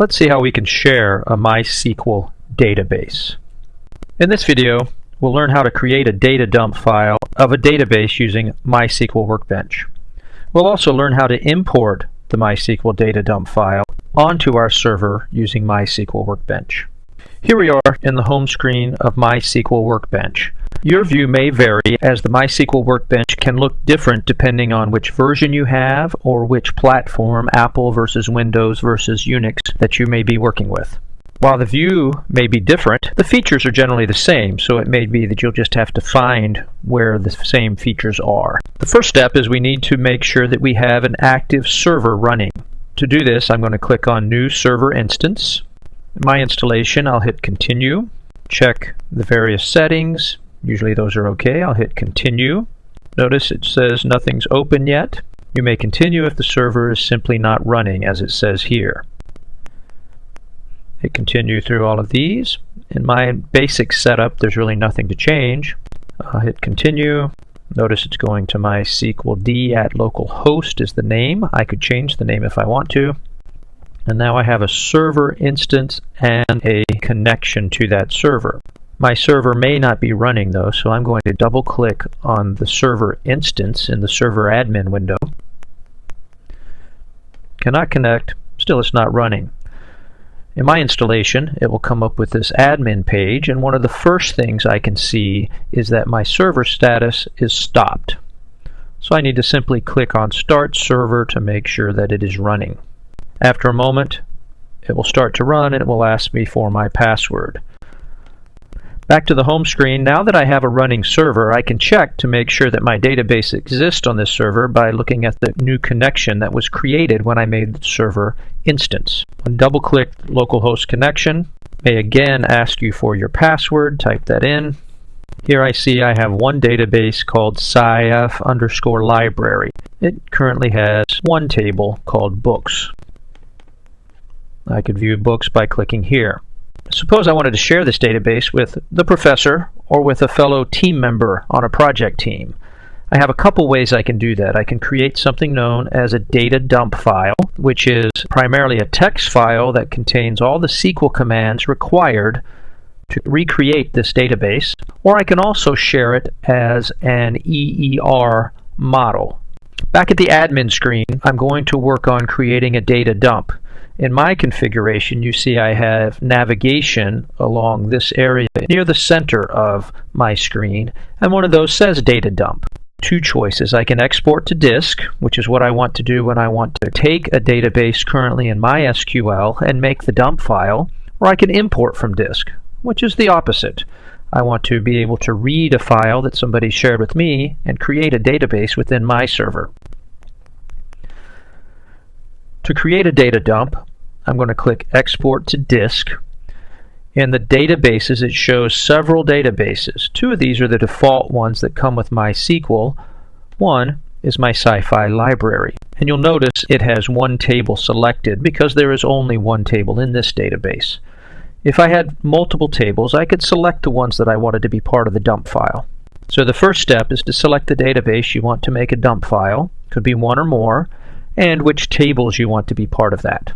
Let's see how we can share a MySQL database. In this video, we'll learn how to create a data dump file of a database using MySQL Workbench. We'll also learn how to import the MySQL data dump file onto our server using MySQL Workbench. Here we are in the home screen of MySQL Workbench. Your view may vary as the MySQL Workbench can look different depending on which version you have or which platform, Apple versus Windows versus Unix, that you may be working with. While the view may be different, the features are generally the same, so it may be that you'll just have to find where the same features are. The first step is we need to make sure that we have an active server running. To do this, I'm going to click on New Server Instance. In my installation, I'll hit Continue, check the various settings, Usually those are okay. I'll hit continue. Notice it says nothing's open yet. You may continue if the server is simply not running as it says here. Hit continue through all of these. In my basic setup there's really nothing to change. I'll hit continue. Notice it's going to mysqld at localhost is the name. I could change the name if I want to. And now I have a server instance and a connection to that server. My server may not be running though, so I'm going to double click on the server instance in the server admin window. Cannot connect, still it's not running. In my installation, it will come up with this admin page, and one of the first things I can see is that my server status is stopped. So I need to simply click on Start Server to make sure that it is running. After a moment, it will start to run and it will ask me for my password. Back to the home screen, now that I have a running server, I can check to make sure that my database exists on this server by looking at the new connection that was created when I made the server instance. Double-click localhost connection, may again ask you for your password, type that in. Here I see I have one database called scif underscore library. It currently has one table called books. I could view books by clicking here. Suppose I wanted to share this database with the professor or with a fellow team member on a project team. I have a couple ways I can do that. I can create something known as a data dump file, which is primarily a text file that contains all the SQL commands required to recreate this database, or I can also share it as an EER model. Back at the admin screen, I'm going to work on creating a data dump. In my configuration, you see I have navigation along this area near the center of my screen, and one of those says data dump. Two choices. I can export to disk, which is what I want to do when I want to take a database currently in MySQL and make the dump file, or I can import from disk, which is the opposite. I want to be able to read a file that somebody shared with me and create a database within my server. To create a data dump, I'm going to click Export to Disk. In the databases, it shows several databases. Two of these are the default ones that come with MySQL. One is my sci-fi library. And you'll notice it has one table selected because there is only one table in this database. If I had multiple tables, I could select the ones that I wanted to be part of the dump file. So the first step is to select the database you want to make a dump file. Could be one or more, and which tables you want to be part of that.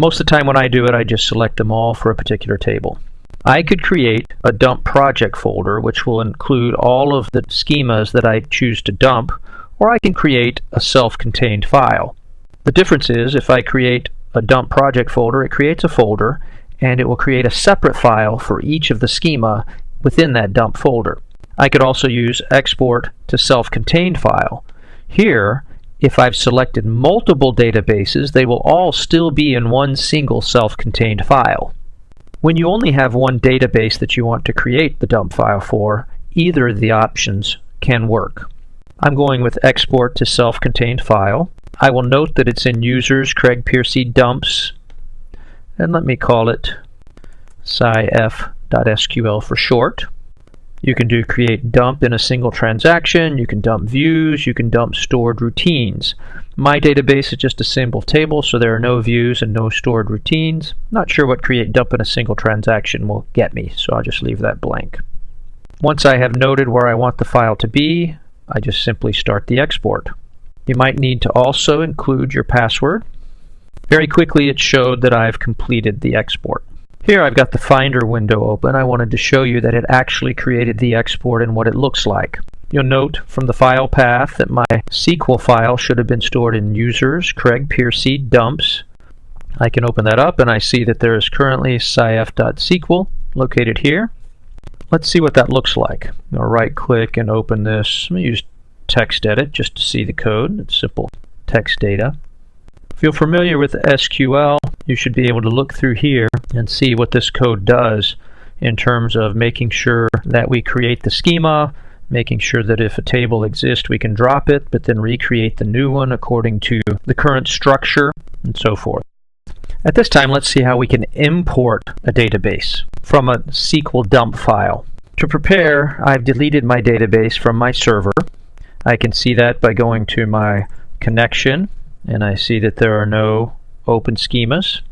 Most of the time when I do it, I just select them all for a particular table. I could create a dump project folder which will include all of the schemas that I choose to dump, or I can create a self-contained file. The difference is if I create a dump project folder, it creates a folder and it will create a separate file for each of the schema within that dump folder. I could also use export to self-contained file. Here, if I've selected multiple databases, they will all still be in one single self-contained file. When you only have one database that you want to create the dump file for, either of the options can work. I'm going with export to self-contained file. I will note that it's in users Craig Piercy dumps, and let me call it scif.sql for short. You can do create dump in a single transaction, you can dump views, you can dump stored routines. My database is just a simple table, so there are no views and no stored routines. Not sure what create dump in a single transaction will get me, so I'll just leave that blank. Once I have noted where I want the file to be, I just simply start the export. You might need to also include your password. Very quickly it showed that I've completed the export. Here I've got the Finder window open. I wanted to show you that it actually created the export and what it looks like. You'll note from the file path that my SQL file should have been stored in users, Craig Piercy dumps. I can open that up and I see that there is currently scif.sql located here. Let's see what that looks like. I'll right click and open this. Going to use TextEdit just to see the code. It's simple text data. If you're familiar with SQL, you should be able to look through here and see what this code does in terms of making sure that we create the schema, making sure that if a table exists we can drop it, but then recreate the new one according to the current structure, and so forth. At this time, let's see how we can import a database from a SQL dump file. To prepare, I've deleted my database from my server. I can see that by going to my connection, and I see that there are no open schemas.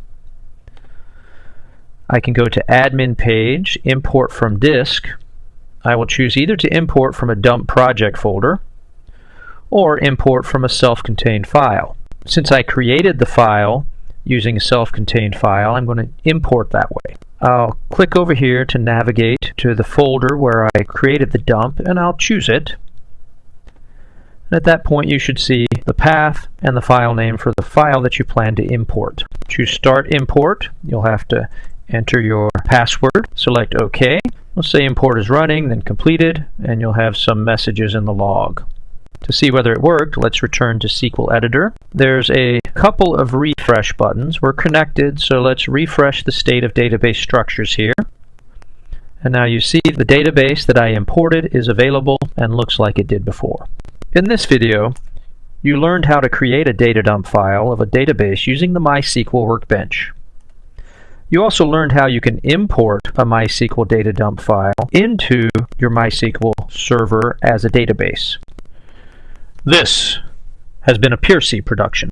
I can go to admin page, import from disk. I will choose either to import from a dump project folder or import from a self-contained file. Since I created the file, using a self-contained file. I'm going to import that way. I'll click over here to navigate to the folder where I created the dump and I'll choose it. And at that point you should see the path and the file name for the file that you plan to import. Choose Start Import. You'll have to enter your password. Select OK. Let's say import is running, then completed, and you'll have some messages in the log. To see whether it worked, let's return to SQL Editor. There's a couple of refresh buttons. We're connected, so let's refresh the state of database structures here. And now you see the database that I imported is available and looks like it did before. In this video, you learned how to create a data dump file of a database using the MySQL workbench. You also learned how you can import a MySQL data dump file into your MySQL server as a database. This has been a Piercy production.